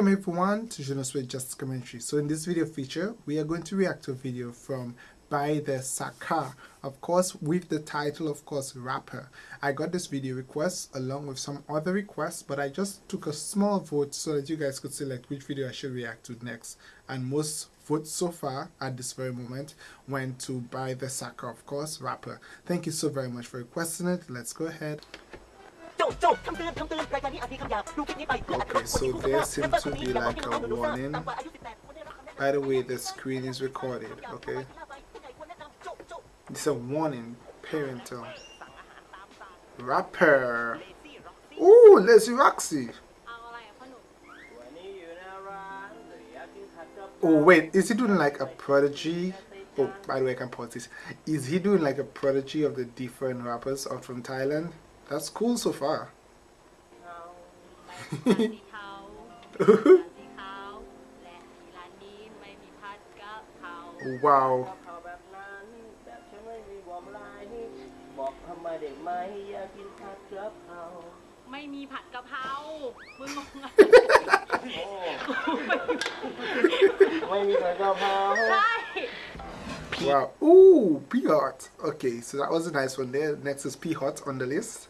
Welcome everyone to ne suis just commentary. So in this video feature, we are going to react to a video from Bie The Ska, of course with the title of course rapper. I got this video request along with some other requests but I just took a small vote so that you guys could select which video I should react to next and most votes so far at this very moment went to Bie The Ska of course rapper. Thank you so very much for requesting it. Let's go ahead. Okay, so there seems to be like a warning. By the way, the screen is recorded, okay? It's a warning, parental. Rapper. Ooh, Leslie Roxy. Oh wait, is he doing like a prodigy? Oh, by the way, I can pause this. Is he doing like a prodigy of the different rappers out from Thailand? That's cool so far. wow. บอกทำไมเด็กไหมอยากกินผัดกะเพราไม่มีผัดกะเพรามึงงงไม่มีผัดกะเพราใช่ Wow. Ooh, P Hot. Okay, so that was a nice one there. Next is P Hot on the list.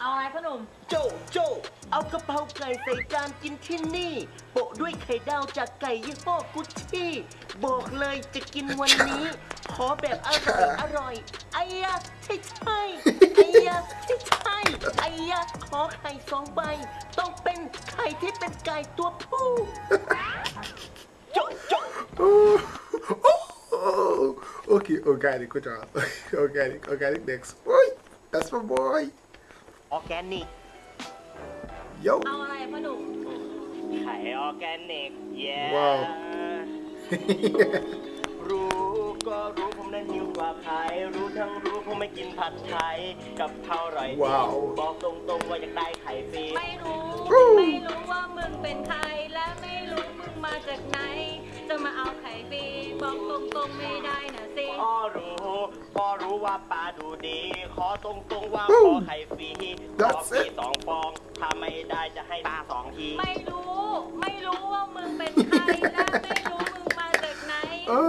เอาอะไรพ่อหนุ่ม โจโจเอากระเพราไก่ใส่จานกินที่นี่โปะด้วยไข่ดาวจากไก่ยี่ห้อกุชชี่บอกเลยจะกินวันนี้ ขอแบบอร่อยอร่อยไอ้ยะใช่ใช่ไอ้ยะใช่ใช่ไอ้ยะขอไข่สองใบ ต้องเป็นไข่ที่เป็นไก่ตัวผู้โจโจ okay organic good job organic organic next boy that's my boy ออร์แกนิก Yo เอาอะไรพ่อหนุ่มไข่ออร์แกนิก เย้ว้าว รู้ก็รู้ผมนั้นหิวกว่าใครรู้ทั้งรู้ผมไม่กินผัดไทยกับข้าวอร่อยดีว้าว บอกตรงๆว่าอยากได้ไข่ฟรีไม่รู้ ไม่รู้ว่ามึงเป็นใคร และไม่รู้มึงมาจากไหน จะมาเอาไข่ฟรีบอกตรงๆไม่ได้นะสิ พ่อรู้พ่อรู้ว่าปลา ดูดี ขอตรงๆว่าขอไข่ฟรีขอฟรีสองฟอง ถ้าไม่ได้จะให้ตาสองที ไม่รู้ ไม่รู้ว่ามึงเป็นใคร และไม่รู้มึงมาจากไหน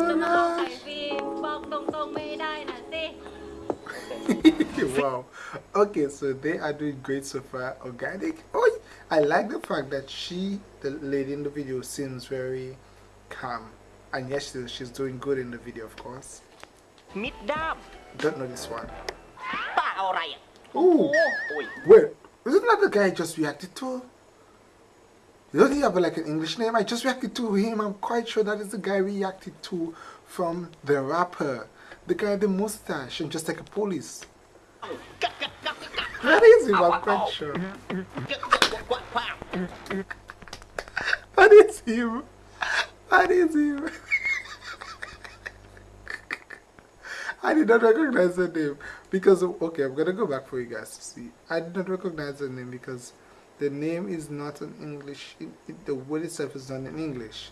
จะมาเอาไข่ฟรีบอกตรงๆไม่ได้นะสิ wow okay so they are doing great so far organic oh i like the fact that she the lady in the video seems very calm and yes she's doing good in the video of course Mid dab. Don't know this one. Ba Orion. Ooh. Oh, Wait, isn't that the guy I just reacted to? Doesn't he have like an English name? I just reacted to him. I'm quite sure that is the guy we reacted to from the rapper. The guy with the mustache and just like a police. That is him, I'm quite sure. that is him. That is him. I did not recognize the name because okay, I'm gonna go back for you guys to see. I did not recognize the name because the name is not in English. It, it, the word itself is not in English.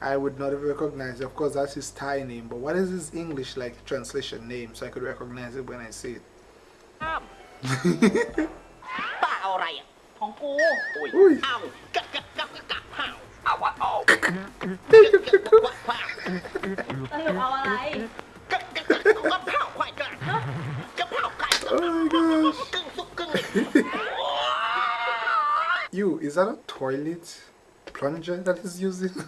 I would not have recognized. Of course, that's his Thai name, but what is his English like translation name so I could recognize it when I see it? ป้ Oh my gosh. you, is that a toilet plunger that is using?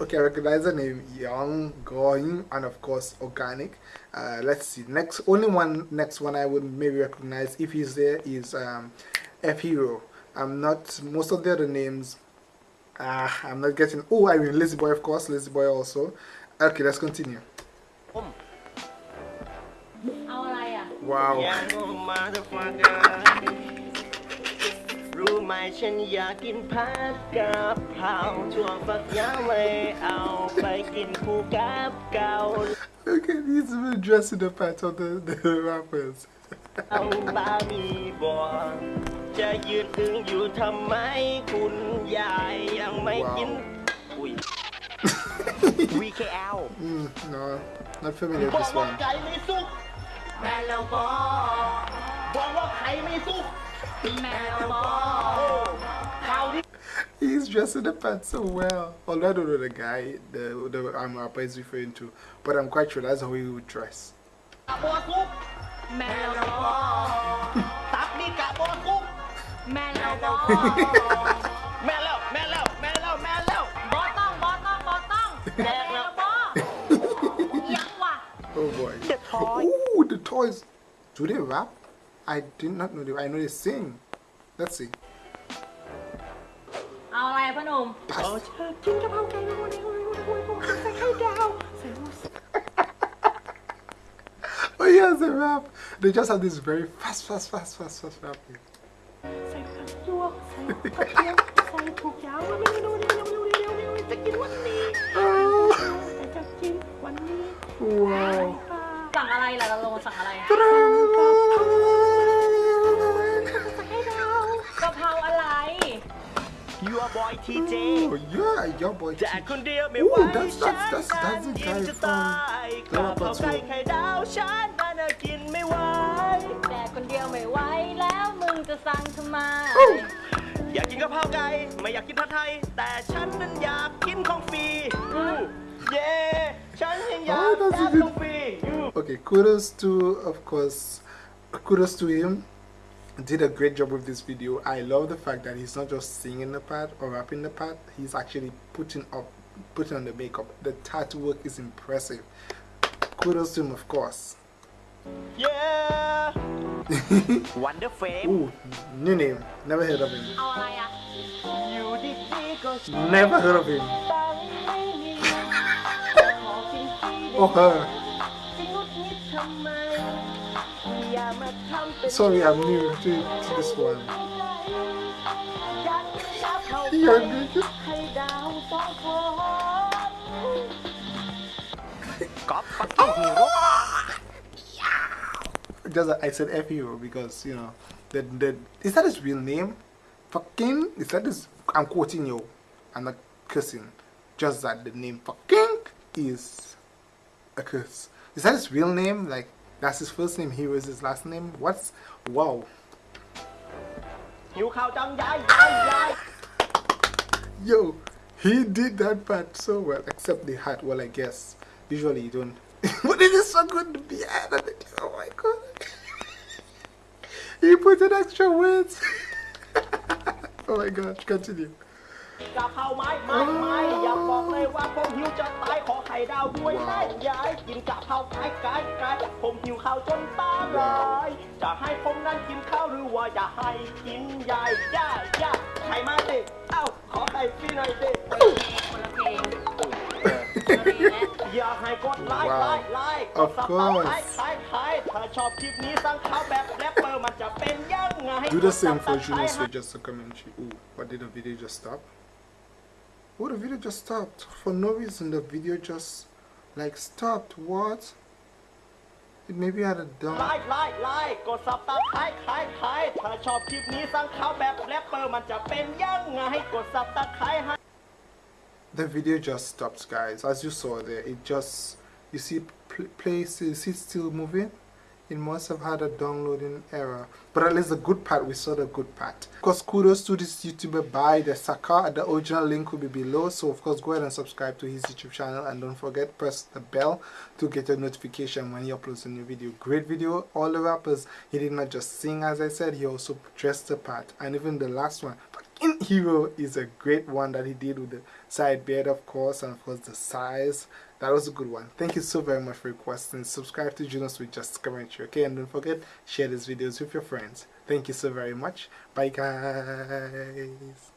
okay, recognize the name Young Going and of course Organic. Uh, let's see. Next, only one next one I would maybe recognize if he's there is um, F Hero. I'm not most of the other names Ah, I'm not getting. Oh, I mean lazy boy, of course, lazy boy also. Okay, let's continue. Wow. okay, he's even the part of the, the rappers. เอาบามีบอจะยืนอึงอยู่ทำไมคุณยายยังไม่กิน อุ้ย VKL Mm, no, not familiar บ with อก this ว่า one. ไก่ไม่สุกแม่แล้วบอกบอกว่าไข่ไม่สุก แมวบอก ข่าวที่ He's dressing the part so well. Although I don't know the guy the the um, rapper is referring to, but I'm quite sure that's how he would dress. แมวบอก แม่แล้วแม่แล้วแม่แล้วแม่แล้ว บอต้องบอต้องบอต้องแมวบอกยังว่ะ Oh boy. The toy. Ooh, the toys. Do they rap? I did not know they. I know they sing. Let's see. เอาอะไรพ่อหนุ่ม เอาเชิญกินกะเพราไก่วันนี้ใส่ไข่ดาวใส่หมูสับ Oh yes, they rap. They just have this very fast, fast, fast, fast, fast rapping. ใส่ผักหยวกใส่กระเทียมใส่ทุกอย่างว่าเร็วเร็วเร็วเร็วเร็วเร็วเร็วจะกินวันนี้ Oh, จะกินวันนี้ wow. สั่งอะไรล่ะเราลงสั่งอะไรกะเพราอะไรยัวบอยทีเจ Oh yeah, your boy. แต่คนเดียวไม่ Ooh, ไหว that's- ฉัน that's- that's- that's the กิน guy จะ from ตายกะเพราไก่ไข่ดาวฉันน่ะกินไม่ไหวแต่คนเดียวไม่ไหวแล้วมึงจะสั่งทำไม อยากกินกะเพราไก่ไม่อยากกินผัดไทย แต่ฉันนั้นอยากกินของฟรีอู้เย้ฉันยังอยาก Oh, that's ได้ it. ของฟรีอู้ Okay, kudos to, of course, kudos to him. Did a great job with this video. I love the fact that he's not just singing the part or rapping the part. He's actually putting up, putting on the makeup. The tattoo work is impressive. Kudos to him, of course. เ Wonderframe. Ooh, new name. Never heard of him. Never heard of him. Oh her. Sorry, I'm new to, to this one. You're just I said F you because you know that that is that his real name? Fucking is that his I'm quoting you. I'm not cursing. Just that the name fucking is a curse. Is that his real name? Like that's his first name, he was his last name? What's wow. Yo, he did that part so well, except the hat. Well, I guess usually you don't but it is so good to be added. Oh my god. he put in extra words. oh my gosh, continue. กะเพราไม้ไม้ไม้อยากบอกเลยว่าผมหิวจะตายขอไข่ดาวด้วยนะยายกินกะเพราไก่ไก่ไก่ผมหิวข้าวจนตาลายจะให้ผมนั้นกินข้าวหรือว่าจะให้กินยายย่าย่าไข่มาสิเอ้าขอไข่ฟรีหน่อยสิคนละเพลง อยากให้กดไลค์ Wow. ไลค์ไลค์กด Of ซับ course. สไครต์ไครต์ไครต์ถ้าชอบคลิปนี้สั่งข้าวแบบแรปเปอร์มันจะเป็นยังไง Do the same for Subscribe Juno ให้ Switch just a commentary. Ooh, what did the video just stop? Oh, the video just stopped. For no reason, the video just like stopped. What? It maybe had a ไล down. ค์ไลค์ไลค์กดซับสไครต์ไครต์ไครต์ถ้าชอบคลิปนี้สั่งข้าวแบบแรปเปอร์มันจะเป็นยังไงกดซับสไครต์ให้ The video just stopped, guys. As you saw there, it just you see pl- place you see it still moving. It must have had a downloading error, but at least the good part we saw the good part. Of course, kudos to this YouTuber Bie The Ska. The original link will be below, so of course go ahead and subscribe to his YouTube channel and don't forget press the bell to get a notification when he uploads a new video. Great video. All the rappers he did not just sing as I said, he also dressed the part, and even the last one. Fucking Hero is a great one that he did with the side beard, of course, and of course the size. That was a good one. Thank you so very much for requesting. Subscribe to Junos with Just Commentary, okay? And don't forget, share these videos with your friends. Thank you so very much. Bye, guys.